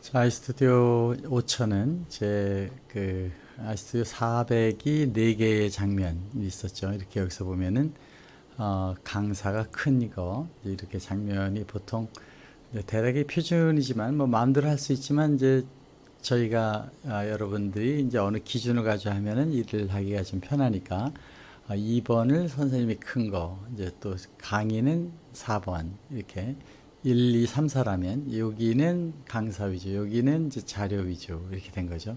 자, 아이스튜디오 5000은 제그 아이스튜디오 400이 4개의 장면이 있었죠. 이렇게 여기서 보면은 어, 강사가 큰 이거 이렇게 장면이 보통 대략의 표준이지만 뭐 마음대로 할 수 있지만 이제 저희가 아, 여러분들이 이제 어느 기준을 가지고 하면은 일을 하기가 좀 편하니까 아, 2번을 선생님이 큰 거, 이제 또 강의는 4번 이렇게 1, 2, 3, 4라면 여기는 강사 위주, 여기는 이제 자료 위주 이렇게 된 거죠.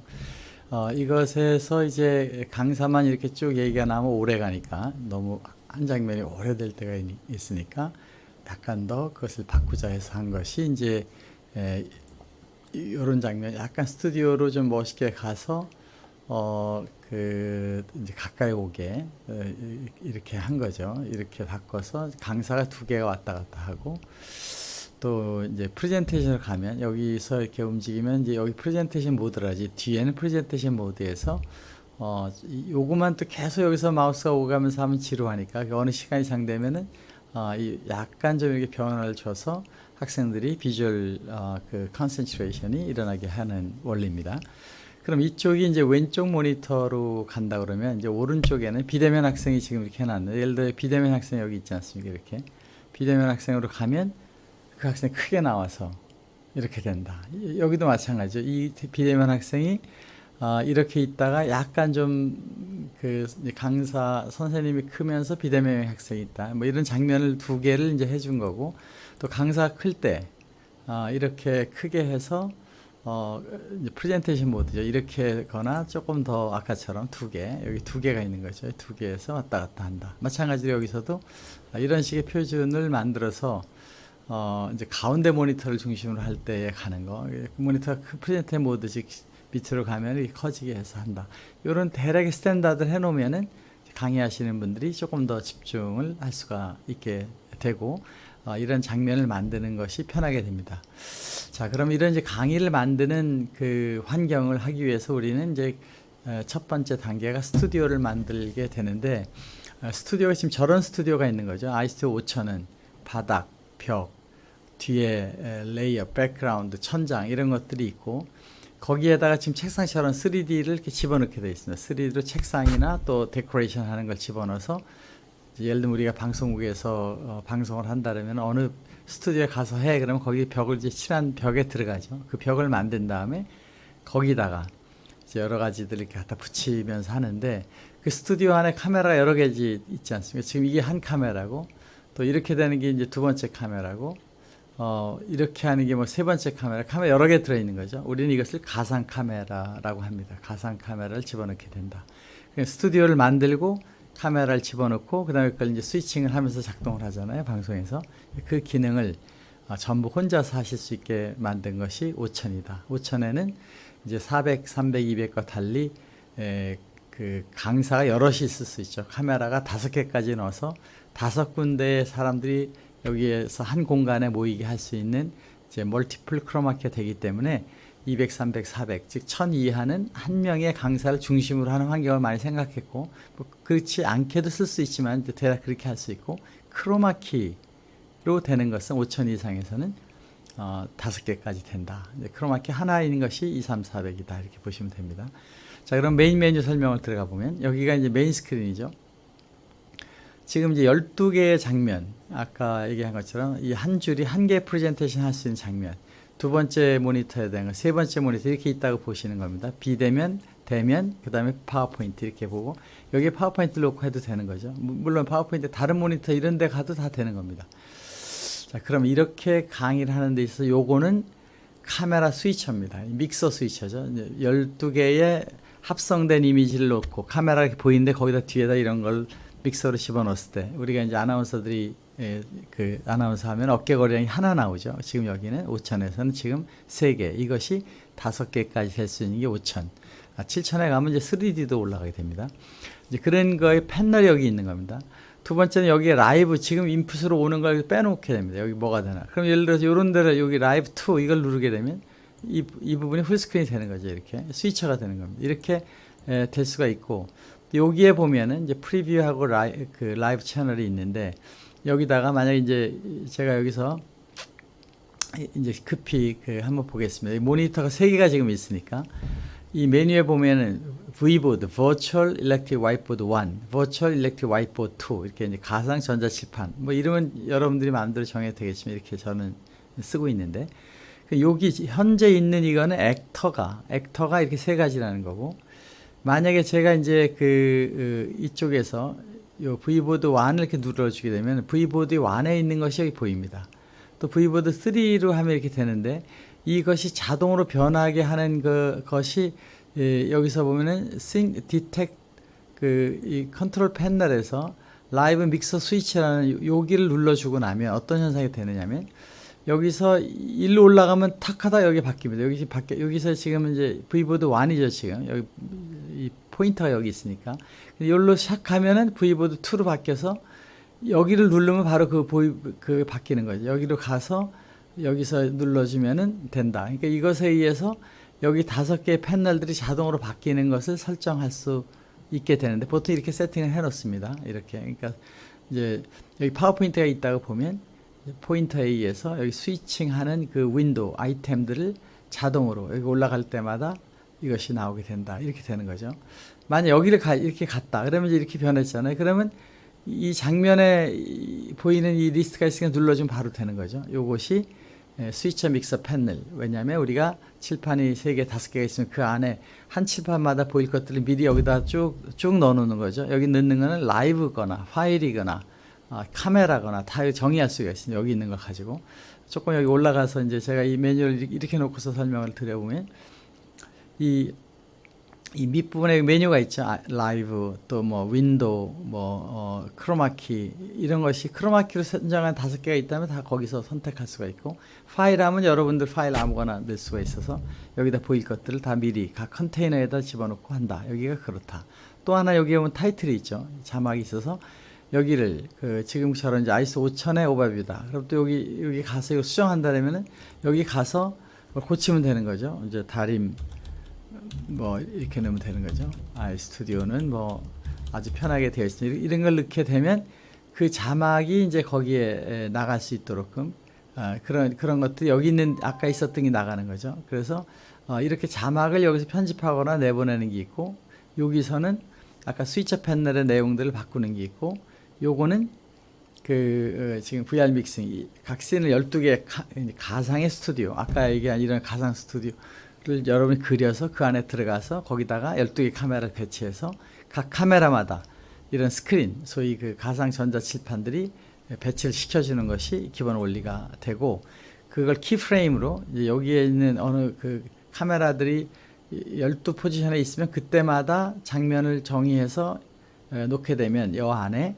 어, 이것에서 이제 강사만 이렇게 쭉 얘기가 나면 오래 가니까 너무 한 장면이 오래될 때가 있, 있으니까 약간 더 그것을 바꾸자 해서 한 것이 이제 에, 이런 장면, 약간 스튜디오로 좀 멋있게 가서 어, 그, 이제 가까이 오게, 어, 이렇게 한 거죠. 이렇게 바꿔서 강사가 두 개가 왔다 갔다 하고, 또 이제 프레젠테이션을 가면 여기서 이렇게 움직이면 이제 여기 프레젠테이션 모드라지 뒤에는 프레젠테이션 모드에서 어 요거만 또 계속 여기서 마우스가 오가면서 하면 지루하니까 그 어느 시간 이상 되면은 어 이 약간 좀 이렇게 변화를 줘서 학생들이 비주얼 어 그 concentration이 일어나게 하는 원리입니다. 그럼 이쪽이 이제 왼쪽 모니터로 간다 그러면 이제 오른쪽에는 비대면 학생이 지금 이렇게 해놨는데 예를 들어 비대면 학생 여기 있지 않습니까? 이렇게. 비대면 학생으로 가면 그 학생 크게 나와서 이렇게 된다. 여기도 마찬가지죠. 이 비대면 학생이 어, 이렇게 있다가 약간 좀 그 강사 선생님이 크면서 비대면 학생이 있다. 뭐 이런 장면을 두 개를 이제 해준 거고 또 강사 클때 어, 이렇게 크게 해서 어, 프레젠테이션 모드죠. 이렇게 거나 조금 더 아까처럼 두 개, 여기 두 개가 있는 거죠. 두 개에서 왔다 갔다 한다. 마찬가지로 여기서도 이런 식의 표준을 만들어서 어, 이제 가운데 모니터를 중심으로 할 때에 가는 거. 그 모니터가 프레젠테 모드식 밑으로 가면 이렇게 커지게 해서 한다. 이런 대략의 스탠다드를 해놓으면은 강의하시는 분들이 조금 더 집중을 할 수가 있게 되고, 어, 이런 장면을 만드는 것이 편하게 됩니다. 자, 그럼 이런 이제 강의를 만드는 그 환경을 하기 위해서 우리는 이제 어, 첫 번째 단계가 스튜디오를 만들게 되는데, 어, 스튜디오가 지금 저런 스튜디오가 있는 거죠. 아이스튜 5000은 바닥, 벽, 뒤에 레이어, 백그라운드, 천장 이런 것들이 있고 거기에다가 지금 책상처럼 3D를 이렇게 집어넣게 되어 있습니다. 3D로 책상이나 또 데코레이션 하는 걸 집어넣어서 예를 들면 우리가 방송국에서 어, 방송을 한다면 어느 스튜디오에 가서 해 그러면 거기 벽을 이제 칠한 벽에 들어가죠. 그 벽을 만든 다음에 거기다가 여러 가지들 이렇게 갖다 붙이면서 하는데 그 스튜디오 안에 카메라 여러 개지 있지 않습니까? 지금 이게 한 카메라고 또 이렇게 되는 게 이제 두 번째 카메라고 어, 이렇게 하는 게 뭐 세 번째 카메라, 카메라 여러 개 들어있는 거죠. 우리는 이것을 가상 카메라라고 합니다. 가상 카메라를 집어넣게 된다. 스튜디오를 만들고 카메라를 집어넣고 그 다음에 그걸 이제 스위칭을 하면서 작동을 하잖아요. 방송에서 그 기능을 어, 전부 혼자서 하실 수 있게 만든 것이 5000이다. 5000에는 이제 400, 300, 200과 달리 에, 그 강사가 여럿이 있을 수 있죠. 카메라가 다섯 개까지 넣어서 다섯 군데의 사람들이 여기에서 한 공간에 모이게 할 수 있는 이제 멀티플 크로마키가 되기 때문에 200, 300, 400, 즉 1000 이하는 한 명의 강사를 중심으로 하는 환경을 많이 생각했고 뭐 그렇지 않게도 쓸 수 있지만 대략 그렇게 할 수 있고 크로마키로 되는 것은 5000 이상에서는 어, 5개까지 된다. 크로마키 하나 있는 것이 2, 3, 400이다. 이렇게 보시면 됩니다. 자, 그럼 메인 메뉴 설명을 들어가 보면 여기가 이제 메인 스크린이죠. 지금 이제 12개의 장면, 아까 얘기한 것처럼 이 한 줄이 한 개 프레젠테이션 할 수 있는 장면, 두 번째 모니터에 대한 거, 세 번째 모니터 이렇게 있다고 보시는 겁니다. 비대면, 대면, 그 다음에 파워포인트 이렇게 보고 여기에 파워포인트 놓고 해도 되는 거죠. 물론 파워포인트 다른 모니터 이런 데 가도 다 되는 겁니다. 자, 그럼 이렇게 강의를 하는 데 있어서 요거는 카메라 스위처입니다. 믹서 스위처죠. 12개의 합성된 이미지를 놓고 카메라 가 보이는데 거기다 뒤에다 이런 걸 믹서로 집어넣었을 때 우리가 이제 아나운서들이 예, 그 아나운서 하면 어깨거리량이 하나 나오죠. 지금 여기는 5천에서는 지금 3개. 이것이 5개까지 될 수 있는 게 5천. 아, 7천에 가면 이제 3D도 올라가게 됩니다. 이제 그런 거에 패널이 여기 있는 겁니다. 두 번째는 여기에 라이브 지금 인풋으로 오는 걸 빼놓게 됩니다. 여기 뭐가 되나. 그럼 예를 들어서 이런 데를 여기 라이브 2 이걸 누르게 되면 이, 이 부분이 풀스크린이 되는 거죠. 이렇게 스위처가 되는 겁니다. 이렇게 에, 될 수가 있고 여기에 보면은 이제 프리뷰하고 라이, 그 라이브 채널이 있는데 여기다가 만약 이제 제가 여기서 이제 급히 그 한번 보겠습니다. 이 모니터가 세 개가 지금 있으니까 이 메뉴에 보면은 V보드, Virtual Electric Whiteboard 1, Virtual Electric Whiteboard 2 이렇게 이제 가상 전자칠판 뭐 이름은 여러분들이 마음대로 정해도 되겠지만 이렇게 저는 쓰고 있는데 그 여기 현재 있는 이거는 액터가 액터가 이렇게 세 가지라는 거고 만약에 제가 이제 그 어, 이쪽에서 요 V보드 1을 이렇게 눌러주게 되면 V보드 1에 있는 것이 여기 보입니다. 또 V보드 3로 하면 이렇게 되는데 이것이 자동으로 변하게 하는 그 것이 예, 여기서 보면은 Sync Detect 그이 컨트롤 패널에서 라이브 믹서 스위치라는 여기를 눌러주고 나면 어떤 현상이 되느냐면 여기서 일로 올라가면 탁 하다 여기 바뀝니다. 여기 밖에 여기서 지금 이제 V보드 1이죠 지금 여기 이 포인터가 여기 있으니까 여기로 시작하면은 V보드 2로 바뀌어서 여기를 누르면 바로 그 보이 그 바뀌는 거죠. 여기로 가서 여기서 눌러주면은 된다. 그러니까 이것에 의해서 여기 다섯 개의 패널들이 자동으로 바뀌는 것을 설정할 수 있게 되는데 보통 이렇게 세팅을 해 놓습니다. 이렇게. 그러니까 이제 여기 파워포인트가 있다고 보면 포인터에 의해서 여기 스위칭하는 그 윈도우 아이템들을 자동으로 여기 올라갈 때마다 이것이 나오게 된다. 이렇게 되는 거죠. 만약 여기를 가, 이렇게 갔다. 그러면 이제 이렇게 변했잖아요. 그러면 이 장면에 이- 보이는 이 리스트가 있으니까 눌러주면 바로 되는 거죠. 요것이 예, 스위처 믹서 패널. 왜냐하면 우리가 칠판이 세 개, 다섯 개가 있으면 그 안에 한 칠판마다 보일 것들을 미리 여기다 쭉, 쭉 넣어놓는 거죠. 여기 넣는 거는 라이브 거나 파일이거나 아, 카메라거나 다 정의할 수가 있습니다. 여기 있는 걸 가지고. 조금 여기 올라가서 이제 제가 이 이렇게- 이렇게 놓고서 설명을 드려보면 이, 이 밑부분에 메뉴가 있죠. 아, 라이브, 또 뭐 window, 뭐 어, 크로마키 이런 것이 크로마키로 선정한 다섯 개가 있다면 다 거기서 선택할 수가 있고 파일 하면 여러분들 파일 아무거나 넣을 수가 있어서 여기다 보일 것들을 다 미리 각 컨테이너에다 집어넣고 한다. 여기가 그렇다. 또 하나 여기에 보면 타이틀이 있죠. 자막이 있어서 여기를 그 지금처럼 이제 아이스 5000의 오버뷰다. 그럼 또 여기 여기 가서 이거 수정한다면은 여기 가서 뭘 고치면 되는 거죠. 이제 다림 뭐 이렇게 넣으면 되는 거죠. 아이 스튜디오는 뭐 아주 편하게 되어 있습니다. 이런 걸 넣게 되면 그 자막이 이제 거기에 에, 나갈 수 있도록끔 아, 그런 그런 것들 여기 있는 아까 있었던 게 나가는 거죠. 그래서 어, 이렇게 자막을 여기서 편집하거나 내보내는 게 있고 여기서는 아까 스위처 패널의 내용들을 바꾸는 게 있고 요거는 그 어, 지금 VR 믹싱 이 각 신을 12개 가, 가상의 스튜디오 아까 얘기한 이런 가상 스튜디오 를 여러분이 그려서 그 안에 들어가서 거기다가 12개 카메라를 배치해서 각 카메라마다 이런 스크린 소위 그 가상 전자 칠판들이 배치를 시켜주는 것이 기본 원리가 되고 그걸 keyframe으로 이제 여기에 있는 어느 그 카메라들이 12 포지션에 있으면 그때마다 장면을 정의해서 에, 놓게 되면 여 안에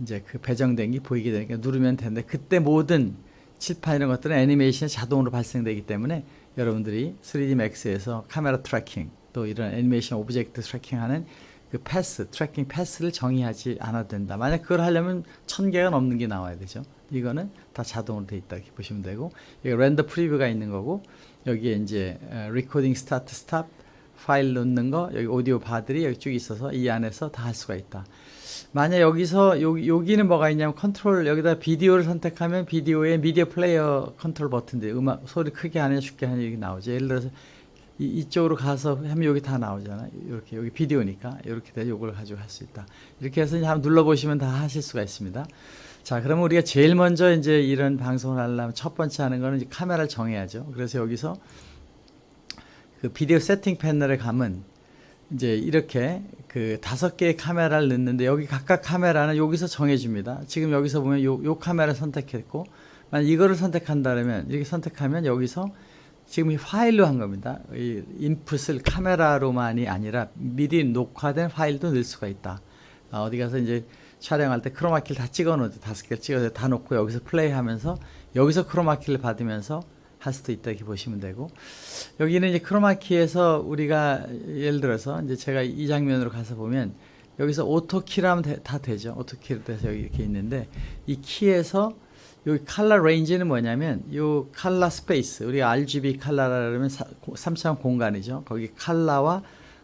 이제 그 배정된 게 보이게 되니까 누르면 되는데 그때 모든 칠판 이런 것들은 애니메이션이 자동으로 발생되기 때문에 여러분들이 3D Max에서 카메라 tracking 또 이런 애니메이션 object tracking하는 그 path, tracking path를 정의하지 않아도 된다. 만약 그걸 하려면 천 개가 넘는 게 나와야 되죠. 이거는 다 자동으로 돼 있다 이렇게 보시면 되고 여기 render preview가 있는 거고 여기에 이제 recording start stop 파일 넣는 거 여기 오디오 바들이 여기 쭉 있어서 이 안에서 다 할 수가 있다. 만약 여기서 여기, 여기는 뭐가 있냐면 컨트롤 여기다 비디오를 선택하면 비디오에 미디어 플레이어 컨트롤 버튼들 음악 소리 크게 하냐 쉽게 하냐 이게 나오죠. 예를 들어서 이, 이쪽으로 가서 하면 여기 다 나오잖아요. 이렇게 여기 비디오니까 이렇게 돼서 이걸 가지고 할 수 있다. 이렇게 해서 한번 눌러 보시면 다 하실 수가 있습니다. 자, 그러면 우리가 제일 먼저 이제 이런 방송을 하려면 첫 번째 하는 거는 카메라를 정해야죠. 그래서 여기서 그 비디오 세팅 패널에 가면 이제 이렇게 그 다섯 개의 카메라를 넣는데 여기 각각 카메라는 여기서 정해줍니다. 지금 여기서 보면 요, 요 카메라 선택했고 만약 이거를 선택한다면 이렇게 선택하면 여기서 지금 이 파일로 한 겁니다. 이 인풋을 카메라로만이 아니라 미리 녹화된 파일도 넣을 수가 있다. 아, 어디 가서 이제 촬영할 때 크로마키를 다 찍어 놓죠. 다섯 개를 찍어서 다 놓고 여기서 플레이하면서 여기서 크로마키를 받으면서 할 수도 있다 이렇게 보시면 되고 여기는 이제 크로마키에서 우리가 예를 들어서 이제 제가 이 장면으로 가서 보면 여기서 auto key라면 되- 다 되죠. auto key로 돼서 여기 이렇게 있는데 이 key에서 여기 칼라 레인지는 뭐냐면 요 color space 우리가 RGB 칼라라 그러면 3차원 공간이죠. 거기 칼라와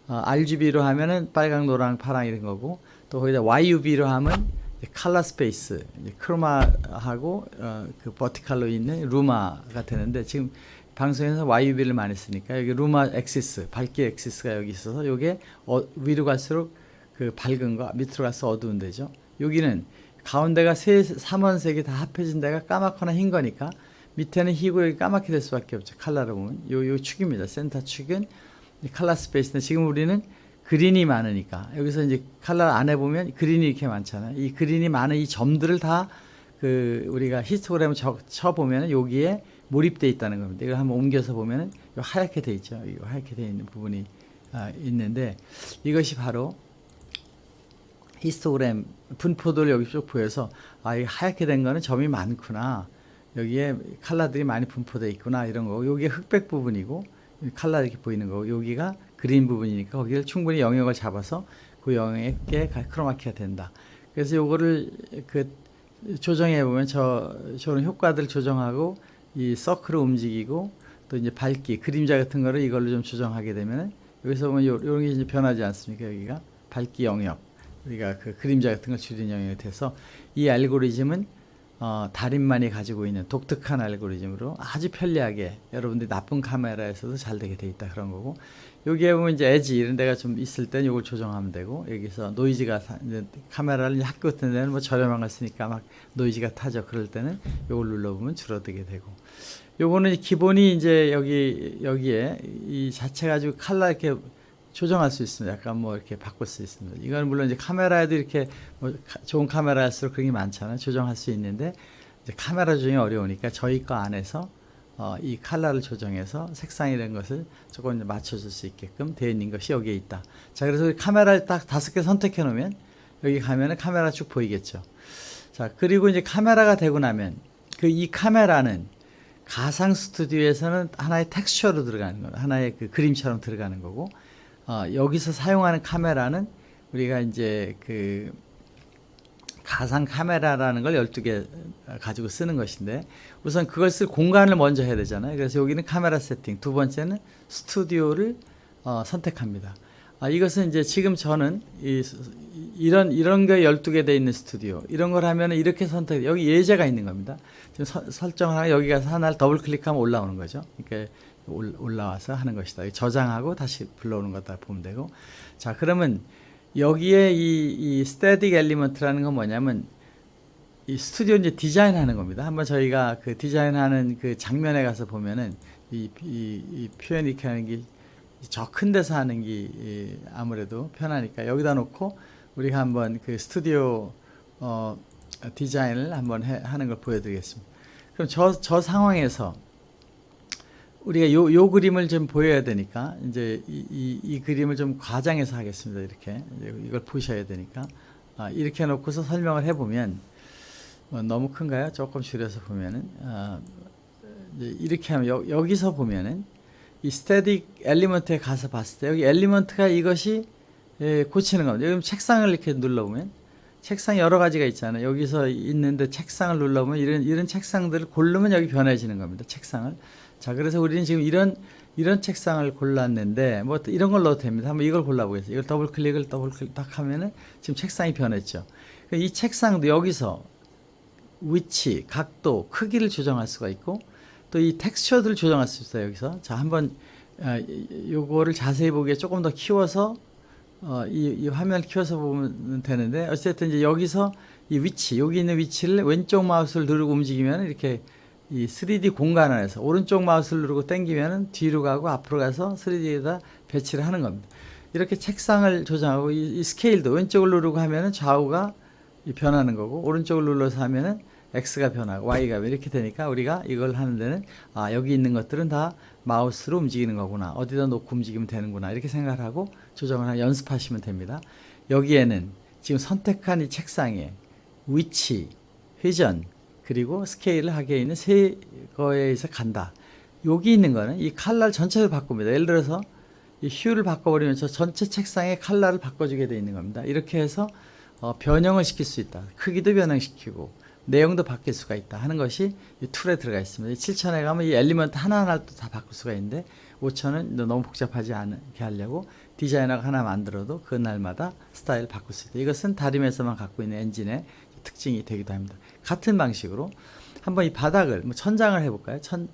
어, RGB로 하면은 빨강, 노랑, 파랑 이런 거고 또 거기다 YUV로 하면 칼라 스페이스, 크로마하고 어, 그 버티칼로 있는 luma가 되는데 지금 방송에서 YUV를 많이 쓰니까 여기 luma axis, 밝기 axis가 여기 있어서 요게 어, 위로 갈수록 그 밝은 거 밑으로 갈수록 어두운 데죠. 여기는 가운데가 세 삼원색이 다 합해진 데가 까맣거나 흰 거니까 밑에는 희고 여기 까맣게 될 수밖에 없죠. 칼라로 보면 요, 요 축입니다. 센터 축은 이 칼라 스페이스인데 지금 우리는 green이 많으니까 여기서 이제 칼라 안에 보면 green이 이렇게 많잖아요. 이 green이 많은 이 점들을 다 그 우리가 히스토그램을 쳐 보면 여기에 몰입돼 있다는 겁니다. 이걸 한번 옮겨서 보면은 요 하얗게 돼 있죠. 이 하얗게 돼 있는 부분이 아, 있는데 이것이 바로 히스토그램 분포도를 여기 쭉 보여서 아, 이 하얗게 된 거는 점이 많구나. 여기에 칼라들이 많이 분포되어 있구나 이런 거고 여기가 흑백 부분이고 칼라 이렇게 보이는 거고 여기가 그린 부분이니까 거기를 충분히 영역을 잡아서 그 영역에 크로마키가 된다. 그래서 요거를 그 조정해 보면 저 저런 효과들 조정하고 이 서클을 움직이고 또 이제 밝기 그림자 같은 거를 이걸로 좀 조정하게 되면은 여기서 보면 요, 요런 게 이제 변하지 않습니까? 여기가? 밝기 영역. 우리가 그 그림자 같은 걸 줄인 영역이 돼서 이 알고리즘은 어, 달인만이 가지고 있는 독특한 알고리즘으로 아주 편리하게 여러분들이 나쁜 카메라에서도 잘 되게 돼 있다 그런 거고 여기에 보면 이제 에지 이런 데가 좀 있을 땐 이걸 조정하면 되고 여기서 노이즈가 사, 이제 카메라를 학교 같은 데는 뭐 저렴한 걸 쓰니까 막 노이즈가 타죠. 그럴 때는 이걸 눌러보면 줄어들게 되고. 요거는 기본이 이제 여기 여기에 이 자체 가지고 칼라 이렇게 조정할 수 있습니다. 약간 뭐 이렇게 바꿀 수 있습니다. 이건 물론 이제 카메라에도 이렇게 뭐 좋은 카메라일수록 그런 게 많잖아요. 조정할 수 있는데 카메라 조정이 어려우니까 저희 거 안에서 어, 이 칼라를 조정해서 색상이라는 것을 조금 맞춰줄 수 있게끔 되어 있는 것이 여기에 있다. 자, 그래서 카메라를 딱 다섯 개 선택해 놓으면 여기 가면은 카메라 쭉 보이겠죠. 자, 그리고 이제 카메라가 되고 나면 그 이 카메라는 가상 스튜디오에서는 하나의 텍스처로 들어가는 거예요. 하나의 그 그림처럼 들어가는 거고 어, 여기서 사용하는 카메라는 우리가 이제 그 가상 카메라라는 걸 12개 가지고 쓰는 것인데 우선 그걸 쓸 공간을 먼저 해야 되잖아요. 그래서 여기는 카메라 세팅, 두 번째는 스튜디오를 어, 선택합니다. 아, 이것은 이제 지금 저는 이, 이런 이런 게 12개 돼 있는 스튜디오 이런 걸 하면 이렇게 선택 여기 예제가 있는 겁니다. 지금 서, 설정을 하나 여기 가서 하나를 더블 클릭하면 올라오는 거죠. 그러니까 올라와서 하는 것이다. 저장하고 다시 불러오는 거다 보면 되고. 자, 그러면 여기에 이, 이 static element라는 건 뭐냐면 이 스튜디오 이제 디자인하는 겁니다. 한번 저희가 그 디자인하는 그 장면에 가서 보면은 이, 이, 이 표현 이렇게 하는 게 저 큰 데서 하는 게 아무래도 편하니까 여기다 놓고 우리가 한번 그 스튜디오 어, 디자인을 한번 해, 하는 걸 보여드리겠습니다. 그럼 저, 저 상황에서 우리가 요, 요 그림을 좀 보여야 되니까 이제 이, 이, 이 그림을 좀 과장해서 하겠습니다. 이렇게 이걸 보셔야 되니까 아, 이렇게 놓고서 설명을 해보면 어, 너무 큰가요? 조금 줄여서 보면은 아, 이렇게 하면 여, 여기서 보면은 이 static element에 가서 봤을 때 여기 element가 이것이 예, 고치는 겁니다. 여기 책상을 이렇게 눌러보면 책상 여러 가지가 있잖아요. 여기서 있는데 책상을 눌러보면 이런 이런 책상들을 고르면 여기 변해지는 겁니다. 책상을 자, 그래서 우리는 지금 이런 이런 책상을 골랐는데 뭐 이런 걸 넣어도 됩니다. 한번 이걸 골라보겠습니다. 이걸 더블 클릭을 더블 클릭 딱 하면은 지금 책상이 변했죠. 이 책상도 여기서 위치, 각도, 크기를 조정할 수가 있고 또 이 텍스처들을 조정할 수 있어요. 여기서 자 한번 어, 요거를 자세히 보기에 조금 더 키워서 어, 이, 이 화면을 키워서 보면 되는데 어쨌든 이제 여기서 이 위치 여기 있는 위치를 왼쪽 마우스를 누르고 움직이면 이렇게 이 3D 공간 안에서 오른쪽 마우스를 누르고 당기면 뒤로 가고 앞으로 가서 3D에다 배치를 하는 겁니다. 이렇게 책상을 조정하고 이, 이 스케일도 왼쪽을 누르고 하면은 좌우가 변하는 거고 오른쪽을 눌러서 하면은 X가 변하고 Y가 이렇게 되니까 우리가 이걸 하는 데는 아 여기 있는 것들은 다 마우스로 움직이는 거구나 어디다 놓고 움직이면 되는구나 이렇게 생각을 하고 조정을 연습하시면 됩니다. 여기에는 지금 선택한 이 책상에 위치, 회전, 그리고 스케일을 하게 있는 세 거에서 간다. 여기 있는 거는 이 칼라를 전체를 바꿉니다. 예를 들어서 이 휴를 바꿔버리면 저 전체 책상의 칼라를 바꿔주게 되어 있는 겁니다. 이렇게 해서 어, 변형을 시킬 수 있다. 크기도 변형시키고 내용도 바뀔 수가 있다 하는 것이 이 툴에 들어가 있습니다. 7천에 가면 이 엘리먼트 하나하나를 다 바꿀 수가 있는데 5천은 너무 복잡하지 않게 하려고 디자이너가 하나 만들어도 그날마다 스타일 바꿀 수 있다. 이것은 다림에서만 갖고 있는 엔진의 특징이 되기도 합니다. 같은 방식으로 한번 이 바닥을 뭐 천장을 해볼까요? 천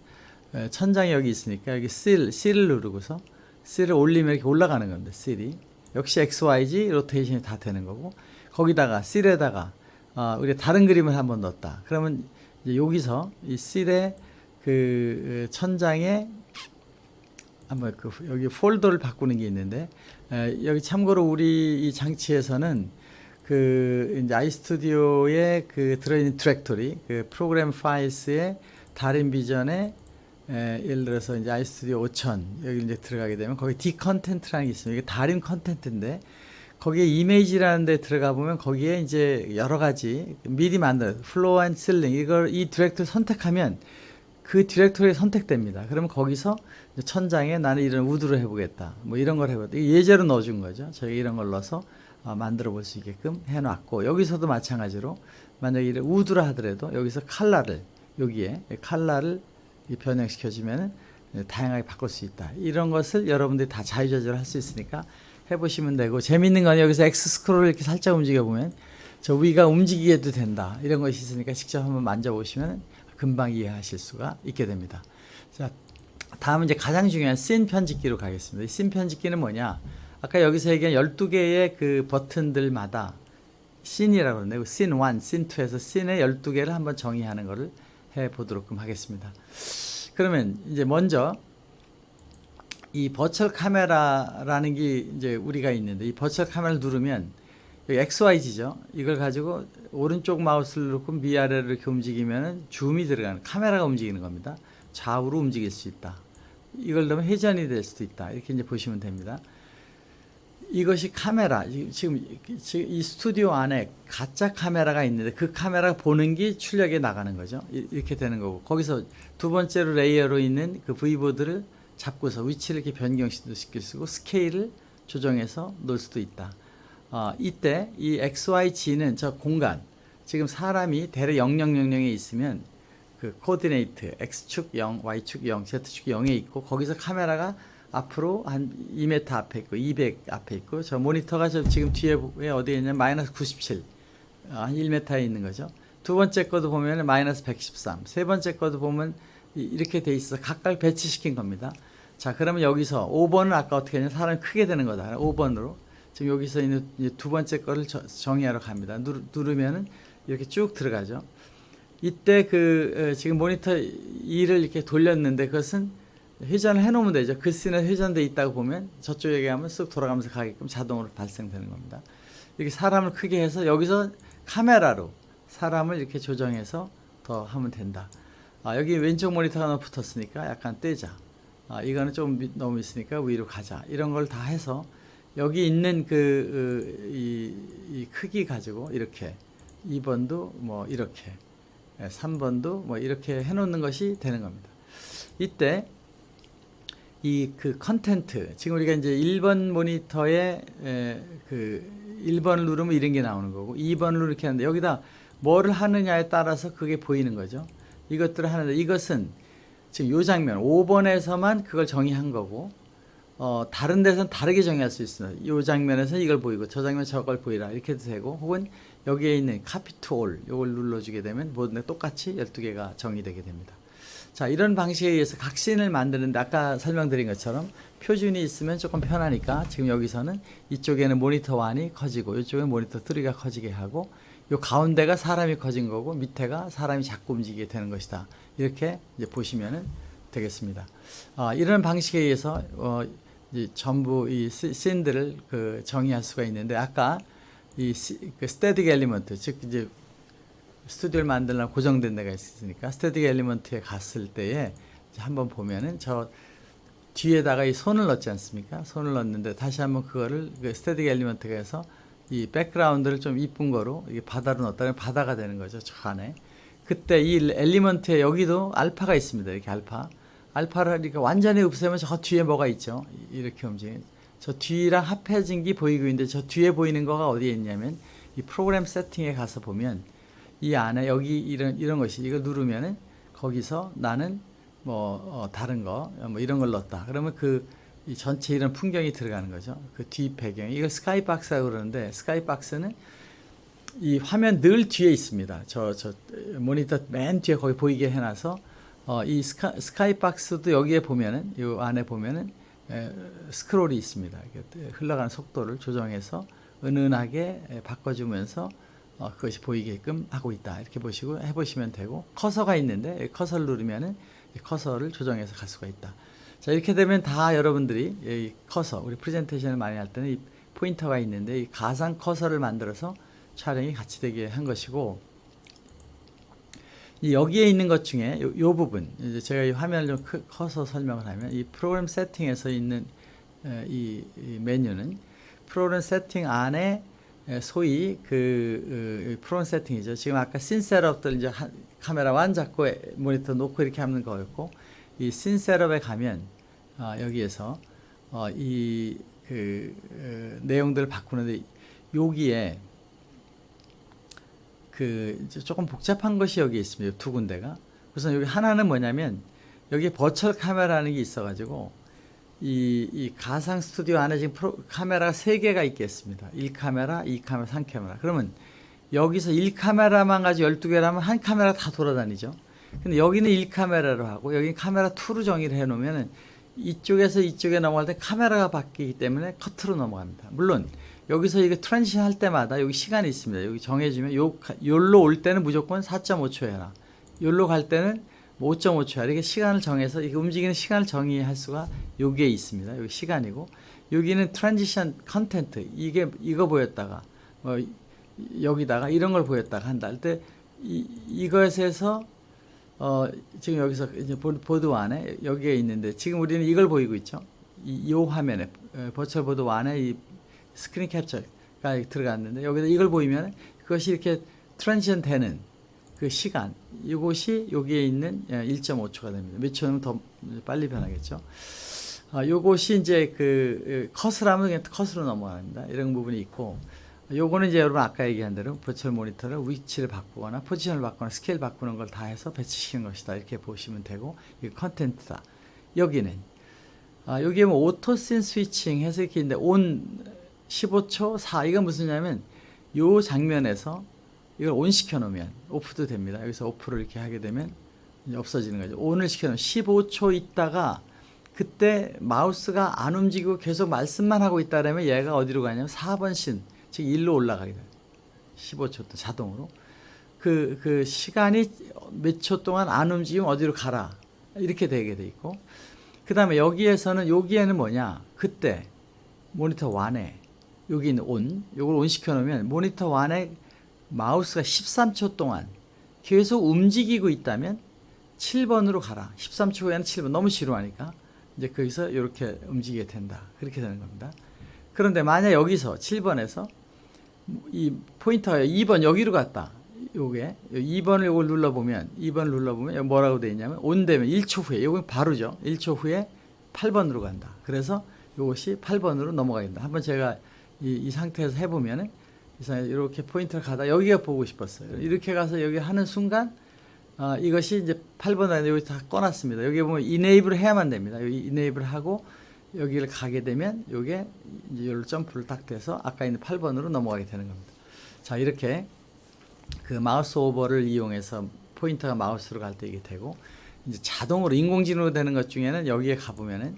에, 천장이 여기 있으니까 여기 C, C를 누르고서 C를 올리면 이렇게 올라가는 겁니다. C이 역시 X, Y, Z 로테이션이 다 되는 거고 거기다가 C에다가 어, 우리 다른 그림을 한번 넣었다. 그러면 여기서 이 C의 그 천장에 한번 그 여기 폴더를 바꾸는 게 있는데 에, 여기 참고로 우리 이 장치에서는 그 이제 iStudio에 그 들어있는 디렉토리 그 Program Files의 다른 버전에 에, 예를 들어서 이제 iStudio 5000 여기 이제 들어가게 되면 거기 D 컨텐트라는 게 있습니다. 이게 다른 content인데 거기에 이미지라는 데 들어가 보면 거기에 이제 여러 가지 미리 만든 floor and ceiling 이걸 이 디렉토리 선택하면 그 디렉토리에 선택됩니다. 그러면 거기서 천장에 나는 이런 wood로 해보겠다. 뭐 이런 걸 해보겠다. 예제로 넣어준 거죠. 저희 이런 걸 넣어서 어, 만들어 볼 수 있게끔 해놨고 여기서도 마찬가지로 만약에 wood로 하더라도 여기서 칼라를 여기에 칼라를 이 변형시켜 주면은 다양하게 바꿀 수 있다. 이런 것을 여러분들이 다 자유자재로 할 수 있으니까 해보시면 되고 재밌는 건 여기서 X 스크롤을 이렇게 살짝 움직여 보면 저 위가 움직이게도 된다. 이런 것이 있으니까 직접 한번 만져보시면 금방 이해하실 수가 있게 됩니다. 자, 다음은 이제 가장 중요한 씬 편집기로 가겠습니다. 이씬 편집기는 뭐냐? 아까 여기서 얘기한 12개의 그 버튼들마다 씬이라고 그러는데 씬 1, 씬 2에서 씬의 12개를 한번 정의하는 것을 해 보도록 하겠습니다. 그러면 이제 먼저 이 버추얼 카메라라는 게 이제 우리가 있는데 이 버추얼 카메라를 누르면 여기 XYZ죠. 이걸 가지고 오른쪽 마우스를 놓고 위아래로 이렇게 움직이면 줌이 들어가는 카메라가 움직이는 겁니다. 좌우로 움직일 수 있다. 이걸 넣으면 회전이 될 수도 있다. 이렇게 이제 보시면 됩니다. 이것이 카메라 지금 이 스튜디오 안에 가짜 카메라가 있는데 그 카메라 보는 게 출력에 나가는 거죠. 이렇게 되는 거고 거기서 두 번째로 레이어로 있는 그 V보드를 잡고서 위치를 이렇게 변경시킬 수 있고 스케일을 조정해서 놓을 수도 있다. 어, 이때 이 XYZ는 저 공간 지금 사람이 대략 0000에 있으면 그 coordinate X축 0, Y축 0, Z축 0에 있고 거기서 카메라가 앞으로 한 2m 앞에 있고 200 앞에 있고 저 모니터가 저 지금 뒤에 어디에 있냐면 마이너스 97 한 1m에 있는 거죠. 두 번째 거도 보면 마이너스 113, 세 번째 거도 보면 이렇게 돼 있어 각각 배치시킨 겁니다. 자 그러면 여기서 5번은 아까 어떻게 했냐 사람이 크게 되는 거다. 5번으로 지금 여기서 있는 두 번째 거를 정의하러 갑니다. 누르, 누르면은 이렇게 쭉 들어가죠. 이때 그 지금 모니터 2를 이렇게 돌렸는데 그것은 회전을 해놓으면 되죠. 그 씬은 회전돼 있다고 보면 저쪽에 가면 쓱 돌아가면서 가게끔 자동으로 발생되는 겁니다. 이렇게 사람을 크게 해서 여기서 카메라로 사람을 이렇게 조정해서 더 하면 된다. 아, 여기 왼쪽 모니터가 너무 붙었으니까 약간 떼자. 아, 이거는 좀 너무 있으니까 위로 가자. 이런 걸 다 해서 여기 있는 그, 이, 이 크기 가지고 이렇게 2번도 뭐 이렇게 3번도 뭐 이렇게 해놓는 것이 되는 겁니다. 이때 이 그 content 지금 우리가 이제 1번 모니터에 에, 그 1번을 누르면 이런 게 나오는 거고 2번을 누르 이렇게 하는데 여기다 뭐를 하느냐에 따라서 그게 보이는 거죠. 이것들을 하는데 이것은 지금 요 장면 5번에서만 그걸 정의한 거고 어, 다른 데서는 다르게 정의할 수 있어요. 이 장면에서 이걸 보이고 저 장면 저걸 보이라 이렇게 해도 되고 혹은 여기에 있는 카피 투올 이걸 눌러주게 되면 모든 게 똑같이 12개가 정의되게 됩니다. 자 이런 방식에 의해서 각신을 만드는데 아까 설명드린 것처럼 표준이 있으면 조금 편하니까 지금 여기서는 이쪽에는 모니터 1이 커지고 이쪽에 모니터 3가 커지게 하고 요 가운데가 사람이 커진 거고 밑에가 사람이 자꾸 움직이게 되는 것이다. 이렇게 이제 보시면 되겠습니다. 아, 이런 방식에 의해서 어, 전부 이 씬들을 그 정의할 수가 있는데 아까 이 그 static element 즉 이제 스튜디오를 만들려면 고정된 데가 있으니까 static element에 갔을 때에 한번 보면은 저 뒤에다가 이 손을 넣지 않습니까? 손을 넣는데 다시 한번 그거를 그 static element가 해서 이 백그라운드를 좀 이쁜 거로 이게 바다로 넣었다면 바다가 되는 거죠. 저 안에. 그때 이 element에 여기도 알파가 있습니다. 이렇게 알파. 알파를 그러니까 완전히 없애면 저 뒤에 뭐가 있죠. 이렇게 움직이는. 저 뒤랑 합해진 게 보이고 있는데 저 뒤에 보이는 거가 어디에 있냐면 이 프로그램 세팅에 가서 보면 이 안에 여기 이런 이런 것이 이거 누르면은 거기서 나는 뭐 어, 다른 거 뭐 이런 걸 넣었다. 그러면 그이 전체 이런 풍경이 들어가는 거죠. 그 뒤 배경 이걸 스카이박스라고 그러는데 스카이박스는 이 화면 늘 뒤에 있습니다. 저, 저 모니터 맨 뒤에 거기 보이게 해놔서 어, 이 스카, 스카이박스도 여기에 보면은 이 안에 보면은 에, 스크롤이 있습니다. 흘러가는 속도를 조정해서 은은하게 에, 바꿔주면서 어, 그것이 보이게끔 하고 있다. 이렇게 보시고 해보시면 되고 커서가 있는데 이 커서를 누르면은 이 커서를 조정해서 갈 수가 있다. 자 이렇게 되면 다 여러분들이 이 커서 우리 프레젠테이션을 많이 할 때는 이 포인터가 있는데 이 가상 커서를 만들어서 촬영이 같이 되게 한 것이고 이 여기에 있는 것 중에 요, 요 부분 이제 제가 이 화면을 좀 크, 커서 설명을 하면 이 프로그램 세팅에서 있는 에, 이, 이 메뉴는 프로그램 세팅 안에 에, 소위 그 어, 프로그램 세팅이죠. 지금 아까 scene setup들 이제 한, camera one 잡고 에, 모니터 놓고 이렇게 하는 거였고 이 scene setup에 가면 어, 여기에서 어, 이 그 어, 내용들을 바꾸는데 여기에 그 조금 복잡한 것이 여기 있습니다. 두 군데가. 우선 여기 하나는 뭐냐면 여기 virtual camera라는 게 있어가지고 이, 이 가상 스튜디오 안에 지금 프로, 카메라가 세 개가 있겠습니다. 1카메라, 2카메라, 3카메라. 그러면 여기서 1카메라만 가지고 12개라면 한 카메라 다 돌아다니죠. 근데 여기는 1카메라로 하고 여기 카메라 2로 정의를 해 놓으면은 이쪽에서 이쪽에 넘어갈 때 카메라가 바뀌기 때문에 커트로 넘어갑니다. 물론 여기서 이게 transition 할 때마다 여기 시간이 있습니다. 여기 정해주면 요 요로 올 때는 무조건 4.5초 해라. 요로 갈 때는 뭐 5.5초 해라. 이렇게 시간을 정해서 이게 움직이는 시간을 정의할 수가 여기에 있습니다. 여기 시간이고 여기는 transition content 이게 이거 보였다가 뭐 여기다가 이런 걸 보였다가 한다 할 때 이것에서 어 지금 여기서 이제 보드 안에 여기에 있는데 지금 우리는 이걸 보이고 있죠. 이, 이 화면에 virtual board 안에 이 screen capture가 들어갔는데 여기다 이걸 보이면 그것이 이렇게 transition 되는 그 시간 이것이 여기에 있는 1.5초가 됩니다. 몇 초면 더 빨리 변하겠죠. 아, 요것이 이제 그 컷을 그냥 컷으로 넘어갑니다. 이런 부분이 있고 요거는 이제 여러분 아까 얘기한 대로 virtual monitor를 위치를 바꾸거나 포지션을 바꾸거나 스케일 바꾸는 걸 다 해서 배치시키는 것이다. 이렇게 보시면 되고 이 컨텐츠다. 여기는 아, 여기에 뭐 auto scene switching 해서 이렇게 있는데 on 15초 4 이건 무슨냐면 요 장면에서 이걸 온 시켜 놓으면 오프도 됩니다. 여기서 오프를 이렇게 하게 되면 없어지는 거죠. 온을 시켜 놓으면 15초 있다가 그때 마우스가 안 움직이고 계속 말씀만 하고 있다라면 얘가 어디로 가냐면 4번 신, 즉 1로 올라가게 돼요. 15초 또 자동으로. 그, 그 시간이 몇 초 동안 안 움직이면 어디로 가라. 이렇게 되게 돼 있고. 그 다음에 여기에서는, 여기에는 뭐냐. 그때 모니터 완에 여기 있는 온, 요걸 온 시켜놓으면 모니터 완에 마우스가 13초 동안 계속 움직이고 있다면 7번으로 가라. 13초 후에는 7번. 너무 지루하니까. 이제 거기서 이렇게 움직이게 된다. 그렇게 되는 겁니다. 그런데 만약 여기서 7번에서 이 포인터가 2번 여기로 갔다. 요게 2번을 요걸 눌러보면 2번을 눌러보면 뭐라고 되어 있냐면 온 되면 1초 후에 요건 바로죠. 1초 후에 8번으로 간다. 그래서 요것이 8번으로 넘어가야 된다. 한번 제가 이, 이 상태에서 해보면은 이렇게 포인트를 가다 여기가 보고 싶었어요. 이렇게 가서 여기 하는 순간 어, 이것이 이제 8번 안에 여기 다 꺼놨습니다. 여기 보면 이네이블을 해야만 됩니다. 여기 이네이블 하고 여기를 가게 되면 요게 이제 여기로 점프를 딱 돼서 아까 있는 8번으로 넘어가게 되는 겁니다. 자 이렇게 그 마우스 오버를 이용해서 포인터가 마우스로 갈 때 이게 되고 이제 자동으로 인공지능으로 되는 것 중에는 여기에 가보면은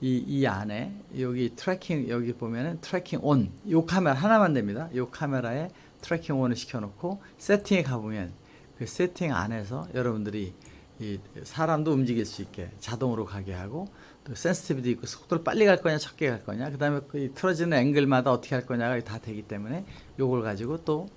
이, 이 안에 여기 tracking 여기 보면은 tracking on 요 카메라 하나만 됩니다. 요 카메라에 tracking on을 시켜놓고 세팅에 가보면 그 세팅 안에서 여러분들이 이 사람도 움직일 수 있게 자동으로 가게 하고 또 sensitivity도 있고 속도를 빨리 갈 거냐 적게 갈 거냐 그 다음에 그 틀어지는 앵글마다 어떻게 할 거냐가 다 되기 때문에 요걸 가지고 또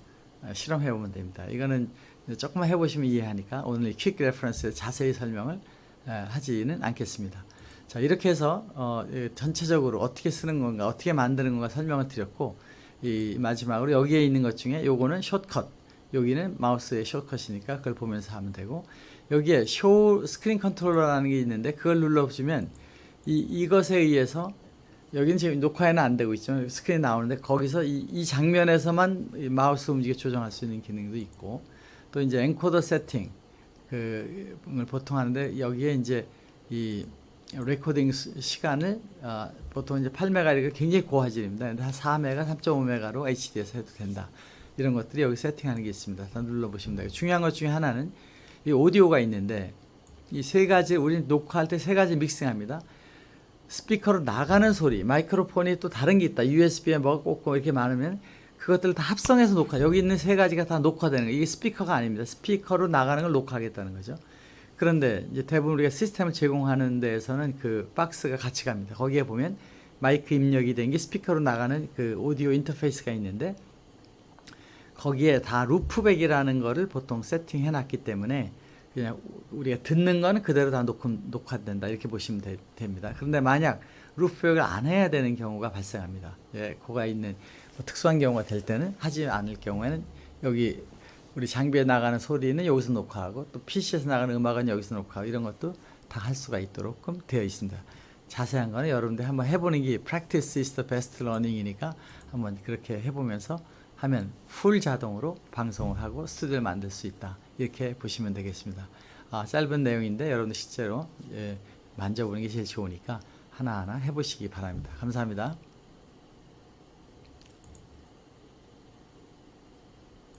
실험해 보면 됩니다. 이거는 조금만 해보시면 이해하니까 오늘 Quick Reference 자세히 설명을 하지는 않겠습니다. 자 이렇게 해서 어, 전체적으로 어떻게 쓰는 건가 어떻게 만드는 건가 설명을 드렸고 이 마지막으로 여기에 있는 것 중에 요거는 shortcut 여기는 마우스의 shortcut이니까 그걸 보면서 하면 되고 여기에 Show Screen Controller라는 게 있는데 그걸 눌러보시면 이, 이것에 의해서 여기는 지금 녹화에는 안 되고 있죠 스크린 나오는데 거기서 이, 이 장면에서만 마우스 움직여 조정할 수 있는 기능도 있고 또 이제 encoder 세팅 그걸 보통 하는데 여기에 이제 이 레코딩 시간을 어, 보통 이제 8메가 이렇게 굉장히 고화질입니다. 근데 한 4메가, 3.5메가로 HD에서 해도 된다. 이런 것들이 여기 세팅하는 게 있습니다. 다 눌러보시면 돼요. 중요한 것 중에 하나는 이 오디오가 있는데 이 세 가지 우리는 녹화할 때 세 가지 믹싱합니다. 스피커로 나가는 소리, 마이크로폰이 또 다른 게 있다. USB에 뭐가 꽂고 이렇게 많으면 그것들을 다 합성해서 녹화. 여기 있는 세 가지가 다 녹화되는 거. 이게 스피커가 아닙니다. 스피커로 나가는 걸 녹화하겠다는 거죠. 그런데 이제 대부분 우리가 시스템을 제공하는 데에서는 그 박스가 같이 갑니다. 거기에 보면 마이크 입력이 된 게 스피커로 나가는 그 오디오 인터페이스가 있는데 거기에 다 loopback이라는 거를 보통 세팅해 놨기 때문에 그냥 우리가 듣는 거는 그대로 다 녹음, 녹화된다 이렇게 보시면 되- 됩니다. 그런데 만약 루프백을 안 해야 되는 경우가 발생합니다. 예, 고가 있는 뭐 특수한 경우가 될 때는 하지 않을 경우에는 여기 우리 장비에 나가는 소리는 여기서 녹화하고 또 PC에서 나가는 음악은 여기서 녹화하고 이런 것도 다 할 수가 있도록 되어 있습니다. 자세한 거는 여러분들 한번 해보는 게 practice is the best learning이니까 한번 그렇게 해보면서 하면 풀 자동으로 방송을 하고 스튜디오를 만들 수 있다 이렇게 보시면 되겠습니다. 아, 짧은 내용인데 여러분들 실제로 예, 만져보는 게 제일 좋으니까 하나하나 해보시기 바랍니다. 감사합니다.